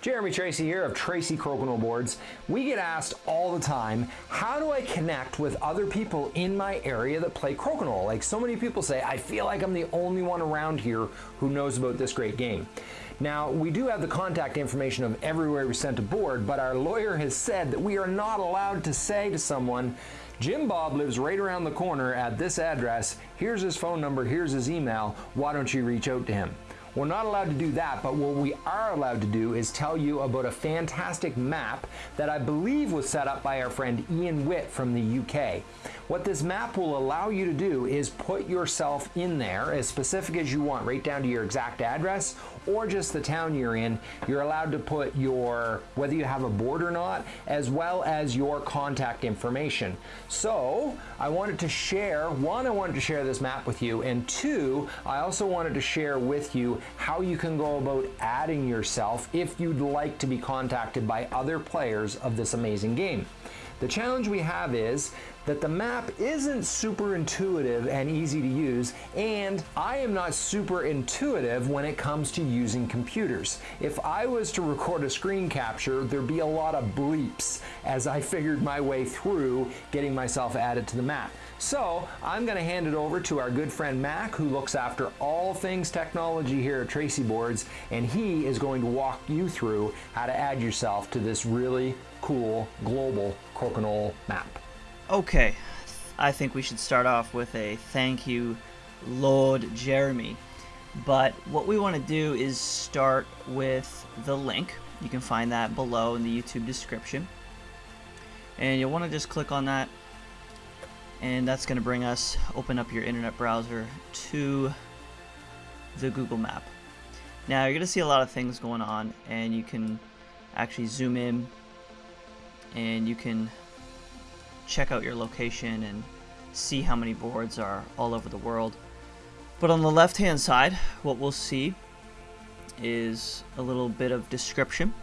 Jeremy Tracy here of Tracy Crokinole Boards. We get asked all the time, how do I connect with other people in my area that play crokinole? Like so many people say, I feel like I'm the only one around here who knows about this great game. Now, we do have the contact information of everywhere we sent a board, but our lawyer has said that we are not allowed to say to someone, Jim Bob lives right around the corner at this address. Here's his phone number, here's his email. Why don't you reach out to him? We're not allowed to do that, but what we are allowed to do is tell you about a fantastic map that I believe was set up by our friend Ian Witt from the UK. What this map will allow you to do is put yourself in there as specific as you want, right down to your exact address or just the town you're in. You're allowed to put your, whether you have a board or not, as well as your contact information. So I wanted to share, one, I wanted to share this map with you, and two, I also wanted to share with you how you can go about adding yourself if you'd like to be contacted by other players of this amazing game. The challenge we have is that the map isn't super intuitive and easy to use, and I am not super intuitive when it comes to using computers. If I was to record a screen capture, there'd be a lot of bleeps as I figured my way through getting myself added to the map. So I'm going to hand it over to our good friend Mac, who looks after all things technology here at Tracy Boards, and he is going to walk you through how to add yourself to this really cool global crokinole map. Okay, I think we should start off with a thank you, Lord Jeremy. But what we want to do is start with the link. You can find that below in the YouTube description. And you'll want to just click on that. And that's going to bring us, open up your internet browser to the Google map. Now you're going to see a lot of things going on and you can actually zoom in and you can check out your location and see how many boards are all over the world. But on the left hand side, what we'll see is a little bit of description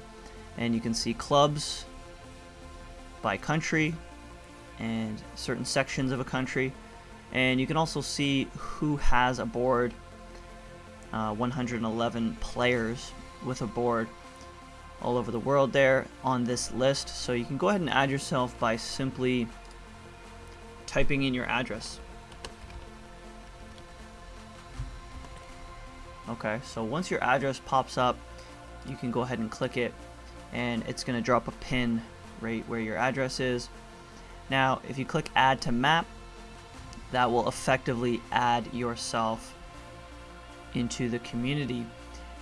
and you can see clubs by country and certain sections of a country and you can also see who has a board uh, 111 players with a board all over the world there on this list. So you can go ahead and add yourself by simply typing in your address. Okay, so once your address pops up, you can go ahead and click it and it's going to drop a pin right where your address is. Now, if you click add to map, that will effectively add yourself into the community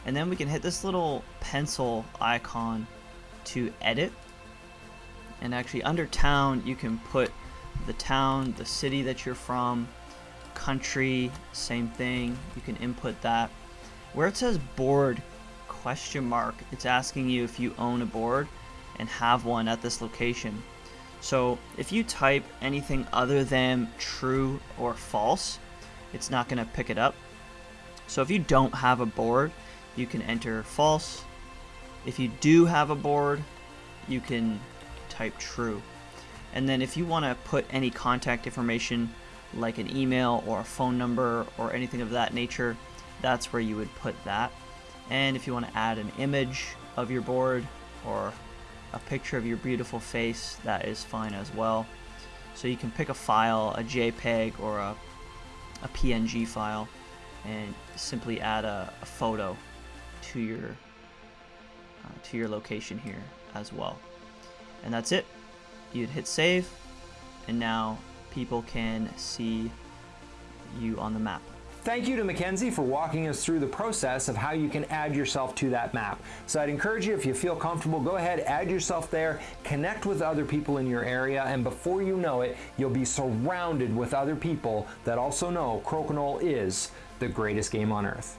and then we can hit this little pencil icon to edit. And actually under town you can put the town the city that you're from country same thing. You can input that. Where it says board question mark it's asking you if you own a board and have one at this location. So if you type anything other than true or false it's not going to pick it up. So if you don't have a board you can enter false. If you do have a board, you can type true. And then if you want to put any contact information like an email or a phone number or anything of that nature, that's where you would put that. And if you want to add an image of your board or a picture of your beautiful face, that is fine as well. So you can pick a file, a JPEG or a, a PNG file, and simply add a, a photo to your uh, to your location here as well. And that's it. You'd hit save, and now people can see you on the map. Thank you to Mackenzie for walking us through the process of how you can add yourself to that map. So I'd encourage you, if you feel comfortable, go ahead, add yourself there, connect with other people in your area, and before you know it, you'll be surrounded with other people that also know Crokinole is the greatest game on earth.